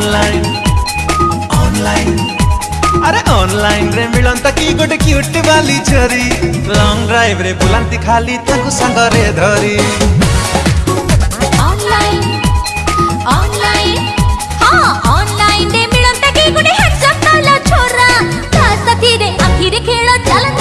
online online अरे online रे मिलंता की गोटे क्यूट वाली छरी लॉन्ग ड्राइव रे बुलांती खाली ताकू संग रे धरी ऑनलाइन ऑनलाइन हां ऑनलाइन रे मिलंता की गोटे हट जप छोरा ता साथी रे आखिर खेल चलन